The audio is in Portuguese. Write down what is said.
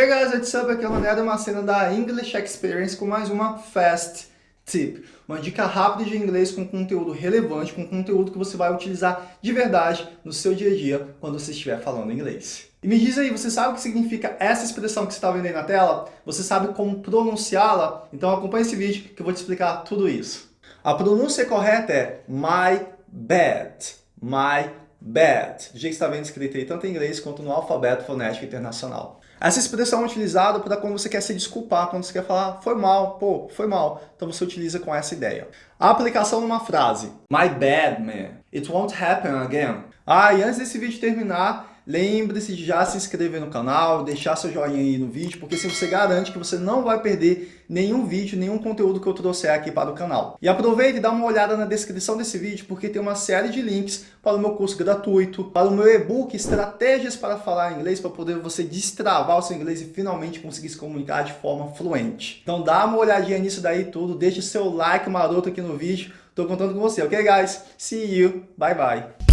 Hey guys, what's up? Aqui é o Mané uma cena da English Experience com mais uma Fast Tip. Uma dica rápida de inglês com conteúdo relevante, com conteúdo que você vai utilizar de verdade no seu dia a dia quando você estiver falando inglês. E me diz aí, você sabe o que significa essa expressão que você está vendo aí na tela? Você sabe como pronunciá-la? Então acompanhe esse vídeo que eu vou te explicar tudo isso. A pronúncia correta é my bad, my bad, do jeito que está vendo escrito aí tanto em inglês quanto no alfabeto fonético internacional. Essa expressão é utilizada para quando você quer se desculpar, quando você quer falar foi mal, pô, foi mal. Então você utiliza com essa ideia. A aplicação numa frase. My bad, man. It won't happen again. Ah, e antes desse vídeo terminar, Lembre-se de já se inscrever no canal, deixar seu joinha aí no vídeo, porque assim você garante que você não vai perder nenhum vídeo, nenhum conteúdo que eu trouxer aqui para o canal. E aproveite e dá uma olhada na descrição desse vídeo, porque tem uma série de links para o meu curso gratuito, para o meu e-book Estratégias para Falar Inglês, para poder você destravar o seu inglês e finalmente conseguir se comunicar de forma fluente. Então dá uma olhadinha nisso daí tudo, deixe seu like maroto aqui no vídeo, estou contando com você, ok guys? See you, bye bye!